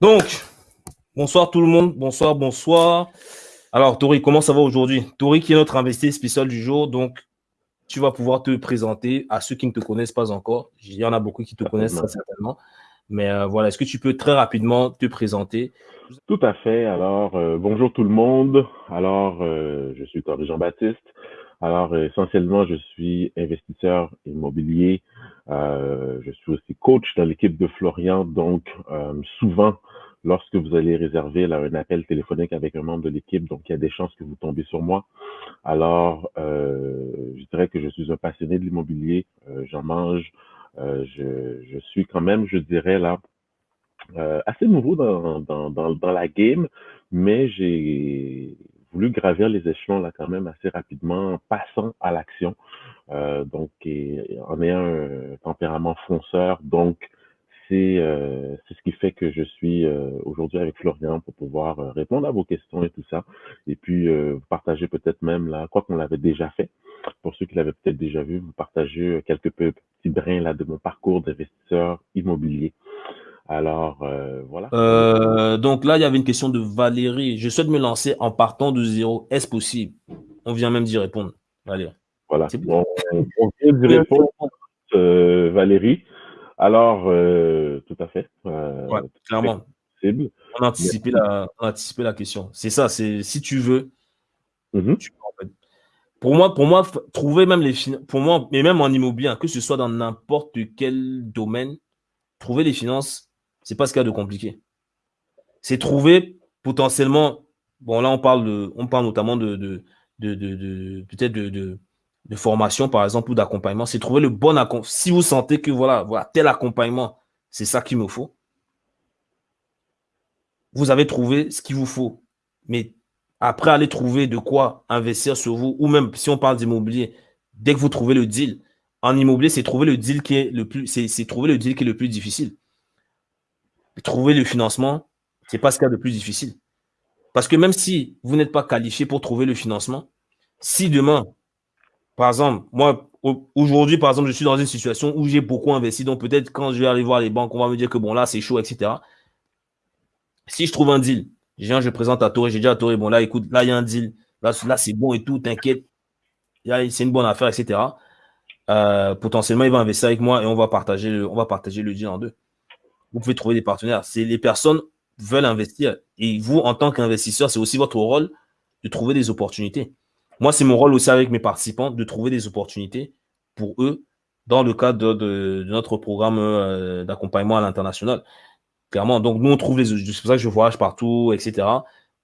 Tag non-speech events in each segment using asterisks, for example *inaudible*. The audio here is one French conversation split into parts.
Donc, bonsoir tout le monde. Bonsoir, bonsoir. Alors, Tori, comment ça va aujourd'hui? Tori qui est notre investisseur spécial du jour. Donc, tu vas pouvoir te présenter à ceux qui ne te connaissent pas encore. Il y en a beaucoup qui te connaissent certainement. Mais euh, voilà, est-ce que tu peux très rapidement te présenter? Tout à fait. Alors, euh, bonjour tout le monde. Alors, euh, je suis Tori Jean-Baptiste. Alors, essentiellement, je suis investisseur immobilier. Je suis aussi coach dans l'équipe de Florian. Donc, souvent, lorsque vous allez réserver là, un appel téléphonique avec un membre de l'équipe, donc il y a des chances que vous tombez sur moi. Alors, euh, je dirais que je suis un passionné de l'immobilier, euh, j'en mange, euh, je, je, suis quand même, je dirais là, euh, assez nouveau dans, dans, dans la game, mais j'ai voulu gravir les échelons là quand même assez rapidement en passant à l'action. Euh, donc, et, en ayant un tempérament fonceur, donc euh, c'est ce qui fait que je suis euh, aujourd'hui avec Florian pour pouvoir répondre à vos questions et tout ça. Et puis, vous partager peut-être même là, quoi qu'on l'avait déjà fait. Pour ceux qui l'avaient peut-être déjà vu, vous partager quelques petits brins là de mon parcours d'investisseur immobilier. Alors, voilà. donc là, il y avait une question de Valérie. Je souhaite me lancer en partant de zéro. Est-ce possible? On vient même d'y répondre, Valérie. Voilà. on, on, vient d'y *laughs* répondre, Valérie. Alors, euh, tout à fait. Euh, clairement. On a, anticipé la, la question. C'est ça, c'est si tu veux, mm-hmm. Pour moi, pour moi, trouver même les finances, pour moi, mais même en immobilier, hein, que ce soit dans n'importe quel domaine, trouver les finances, c'est pas ce qu'il y a de compliqué. C'est trouver potentiellement, bon là on parle de, on parle notamment de, de, de, peut-être de, formation, par exemple, ou d'accompagnement, c'est trouver le bon accompagnement. Si vous sentez que voilà, voilà, tel accompagnement, c'est ça qu'il me faut, vous avez trouvé ce qu'il vous faut. Mais après, aller trouver de quoi investir sur vous, ou même si on parle d'immobilier, dès que vous trouvez le deal, en immobilier, c'est trouver le deal qui est le plus, c'est trouver le deal qui est le plus difficile. Trouver le financement, c'est pas ce qu'il y a de plus difficile. Parce que même si vous n'êtes pas qualifié pour trouver le financement, si demain, par exemple, moi, aujourd'hui, par exemple, je suis dans une situation où j'ai beaucoup investi. Donc, peut-être quand je vais aller voir les banques, on va me dire que bon, là, c'est chaud, etc. Si je trouve un deal, je je présente à Toré, j'ai dit à Toré, bon, là, écoute, là, il y a un deal. Là, là c'est bon et tout, t'inquiète. C'est une bonne affaire, etc. Euh, potentiellement, il va investir avec moi et on va partager on va partager le deal en deux. Vous pouvez trouver des partenaires. C'est les personnes veulent investir. Et vous, en tant qu'investisseur, c'est aussi votre rôle de trouver des opportunités. Moi, c'est mon rôle aussi avec mes participants de trouver des opportunités pour eux dans le cadre de, notre programme euh, d'accompagnement à l'international. Clairement, donc nous, on trouve les... C'est pour ça que je voyage partout, etc.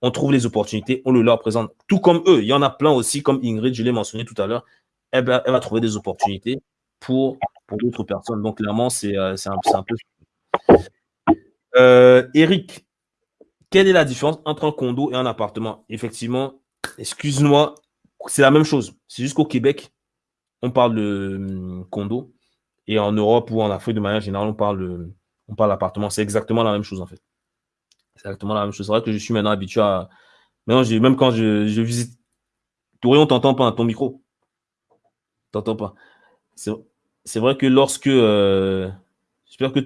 On trouve les opportunités, on le leur présente. Tout comme eux, il y en a plein aussi, comme Ingrid, je l'ai mentionné tout à l'heure, elle, va trouver des opportunités pour, pour d'autres personnes. Donc clairement, c'est euh, un, un, peu... Euh, Eric, quelle est la différence entre un condo et un appartement? Effectivement, excuse-moi, c'est la même chose. C'est juste qu'au Québec, on parle de hum, condo. Et en Europe ou en Afrique, de manière générale, on parle, on parle d'appartement. C'est exactement la même chose, en fait. C'est exactement la même chose. C'est vrai que je suis maintenant habitué à. Maintenant, même quand je, je visite. Touré, on t'entend pas, ton micro. T'entends pas. C'est vrai que lorsque. Euh, j'espère que.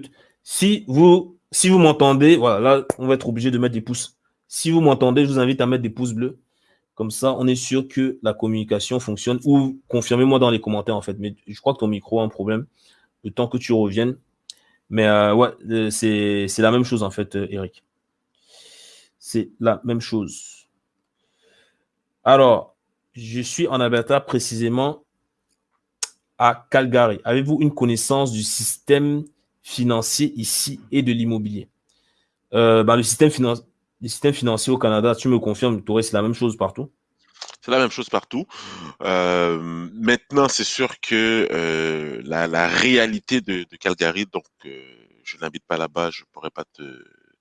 Si vous, m'entendez, voilà, là, on va être obligé de mettre des pouces. Si vous m'entendez, je vous invite à mettre des pouces bleus. Comme ça, on est sûr que la communication fonctionne. Ou confirmez-moi dans les commentaires, en fait. Mais je crois que ton micro a un problème. Le temps que tu reviennes. Mais euh, ouais, euh, c'est la même chose, en fait, euh, Eric. C'est la même chose. Alors, je suis en Alberta, précisément à Calgary. Avez-vous une connaissance du système financier ici et de l'immobilier bah, Le système financier les systèmes financiers au Canada, tu me confirmes, c'est la même chose partout? C'est la même chose partout. Euh, maintenant, c'est sûr que euh, la, réalité de, Calgary, donc euh, je n'habite pas là-bas, je pourrais pas te,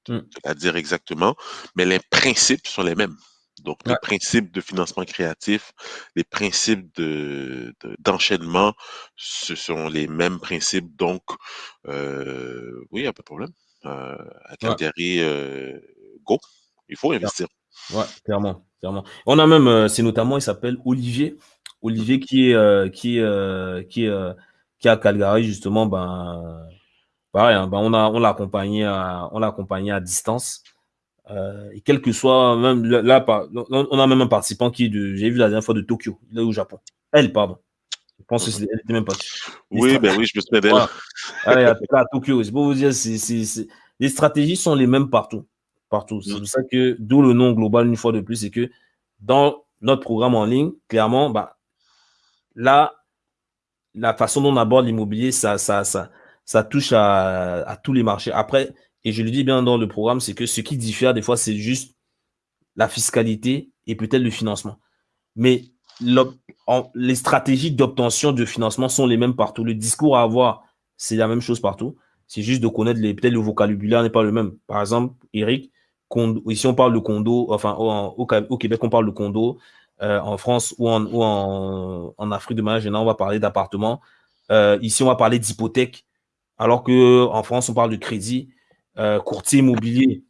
hmm. la dire exactement, mais les principes sont les mêmes. Donc, les principes de financement créatif, les principes de d'enchaînement, ce sont les mêmes principes. Donc, oui, il n'y a pas de problème. à Calgary, go, il faut investir. Ouais, clairement, clairement. On a même, euh, c'est notamment, il s'appelle Olivier. Olivier qui est, euh, qui est, euh, qui est, qui est à Calgary, justement, ben, pareil, hein, ben, on l'a accompagné à on l'a accompagné à distance. Euh, et quel que soit même là, on a même un participant qui j'ai vu la dernière fois de Tokyo, est au Japon. Elle, pardon. Je pense qu'elle n'était même pas. Oui, ben oui, je me souviens d'elle. Voilà. à Tokyo, c'est pour vous dire, les stratégies sont les mêmes partout. Partout. C'est mm. pour ça que, d'où le nom global, une fois de plus, c'est que dans notre programme en ligne, clairement, bah, là, la façon dont on aborde l'immobilier, ça, ça, ça, ça touche à, à, tous les marchés. Après, et je le dis bien dans le programme, c'est que ce qui diffère des fois, c'est juste la fiscalité et peut-être le financement. Mais les stratégies d'obtention de financement sont les mêmes partout. Le discours à avoir, c'est la même chose partout. C'est juste de connaître peut-être le vocabulaire n'est pas le même. Par exemple, Eric, ici on parle de condo, enfin au, Québec on parle de condo, euh, en France ou en, Afrique de manière générale on va parler d'appartement. Euh, ici on va parler d'hypothèque, alors que en France on parle de crédit, euh, courtier immobilier.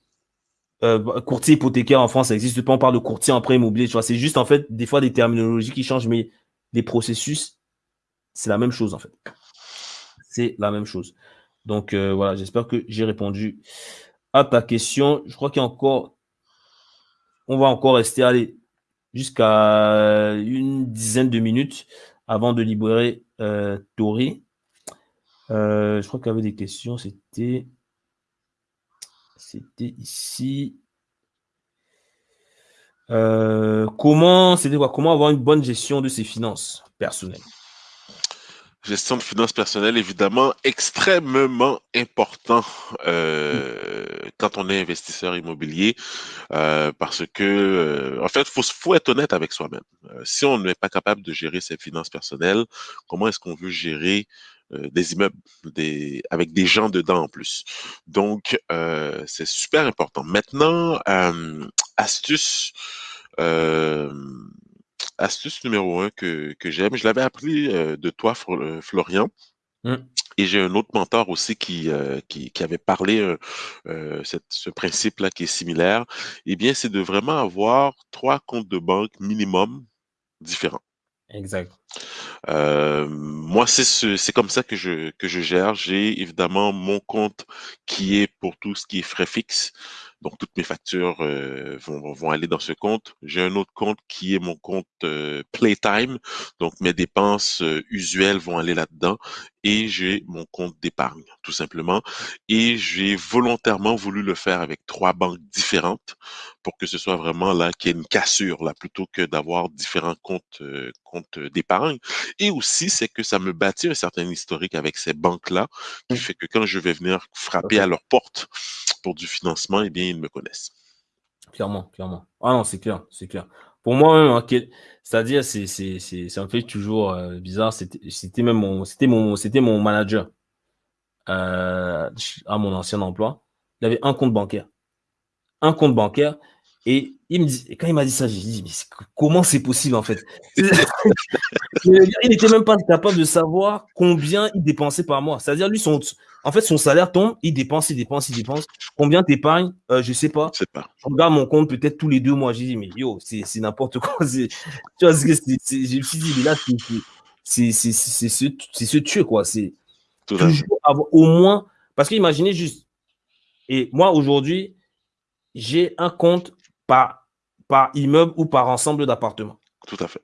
Euh, courtier hypothécaire en France, ça n'existe pas. On parle de courtier en prêt immobilier. Tu vois, c'est juste en fait des fois des terminologies qui changent, mais les processus, c'est la même chose en fait. C'est la même chose. Donc euh, voilà, j'espère que j'ai répondu à ta question. Je crois qu'il y a encore, on va encore rester jusqu'à une dizaine de minutes avant de libérer Tori. je crois qu'il y avait des questions. C'était c'était ici. Euh, comment, c'était quoi? Comment avoir une bonne gestion de ses finances personnelles? Gestion de finances personnelles, évidemment, extrêmement important euh, quand on est investisseur immobilier, euh, parce que, en fait, faut, faut être honnête avec soi-même. si on n'est pas capable de gérer ses finances personnelles, comment est-ce qu'on veut gérer euh, des immeubles des, avec des gens dedans en plus. Donc, euh, c'est super important. Maintenant, euh, astuce, astuce numéro un que, que j'aime, je l'avais appris de toi, Florian. Mmh. Et j'ai un autre mentor aussi qui, qui, qui, avait parlé cette, ce principe-là qui est similaire. Eh bien, c'est de vraiment avoir trois comptes de banque minimum différents. Exact. Euh, moi, c'est ce, c'est comme ça que je, que je gère. J'ai évidemment mon compte qui est pour tout ce qui est frais fixes. Donc, toutes mes factures euh, vont, vont aller dans ce compte. J'ai un autre compte qui est mon compte euh, Playtime. Donc, mes dépenses euh, usuelles vont aller là-dedans. Et j'ai mon compte d'épargne, tout simplement. Et j'ai volontairement voulu le faire avec trois banques différentes pour que ce soit vraiment là qu'il y ait une cassure, là, plutôt que d'avoir différents comptes, comptes d'épargne. Et aussi, c'est que ça me bâtit un certain historique avec ces banques-là, qui mmh. fait que quand je vais venir frapper à leur porte pour du financement, eh bien, ils me connaissent. Clairement, clairement. Ah non, c'est clair, c'est clair. Pour moi, hein, c'est-à-dire, c'est, un fait toujours euh, bizarre. C'était, même mon, mon, mon manager euh, à mon ancien emploi. Il avait un compte bancaire. Un compte bancaire. Et il me dit, quand il m'a dit ça, j'ai dit, mais comment c'est possible en fait? *laughs* Il n'était même pas capable de savoir combien il dépensait par mois. C'est-à-dire, lui, son, en fait, son salaire tombe, il dépense, il dépense, il dépense. Combien t'épargnes? Euh, Je sais pas. sais pas. Je regarde mon compte peut-être tous les deux mois. J'ai dit, mais yo, c'est n'importe quoi. *laughs* Tu vois, je me suis dit, là, c'est se, se tuer, quoi. C'est toujours avoir au moins. Parce qu'imaginez juste, et moi, aujourd'hui, j'ai un compte par, par immeuble ou par ensemble d'appartements. Tout à fait.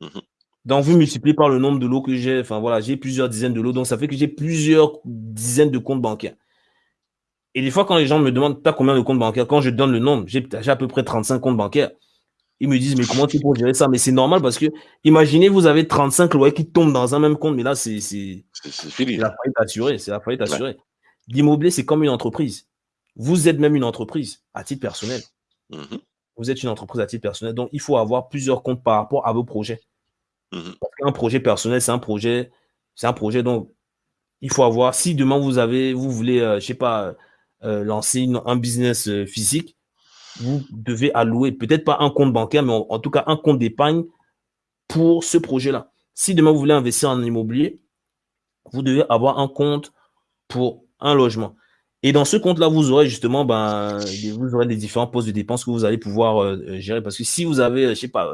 Mhm. Donc, vous multipliez par le nombre de lots que j'ai. Enfin, voilà, j'ai plusieurs dizaines de lots. Donc, ça fait que j'ai plusieurs dizaines de comptes bancaires. Et des fois, quand les gens me demandent, as combien de comptes bancaires? Quand je donne le nombre, j'ai à peu près 35 comptes bancaires. Ils me disent, mais comment tu peux gérer ça? Mais c'est normal parce que, imaginez, vous avez 35 loyers qui tombent dans un même compte, mais là, c'est la faillite assurée. C'est la faillite assurée. L'immobilier, c'est comme une entreprise. Vous êtes même une entreprise à titre personnel. Mmh vous êtes une entreprise à titre personnel, donc il faut avoir plusieurs comptes par rapport à vos projets. Mmh Parce qu'un projet personnel, c'est un projet, c'est un projet donc il faut avoir. Si demain vous avez, vous voulez, euh, je sais pas, euh, lancer un business euh, physique, vous devez allouer peut-être pas un compte bancaire, mais en, tout cas un compte d'épargne pour ce projet-là. Si demain vous voulez investir en immobilier, vous devez avoir un compte pour un logement. Et dans ce compte-là, vous aurez justement, ben, vous aurez les différents postes de dépenses que vous allez pouvoir euh, euh, gérer. Parce que si vous avez, euh, je sais pas,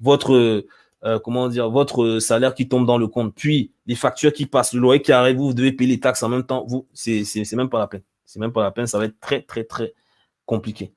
votre, votre salaire qui tombe dans le compte, puis les factures qui passent, le loyer qui arrive, vous devez payer les taxes en même temps, vous, c'est même pas la peine. C'est même pas la peine, ça va être très, très, très compliqué.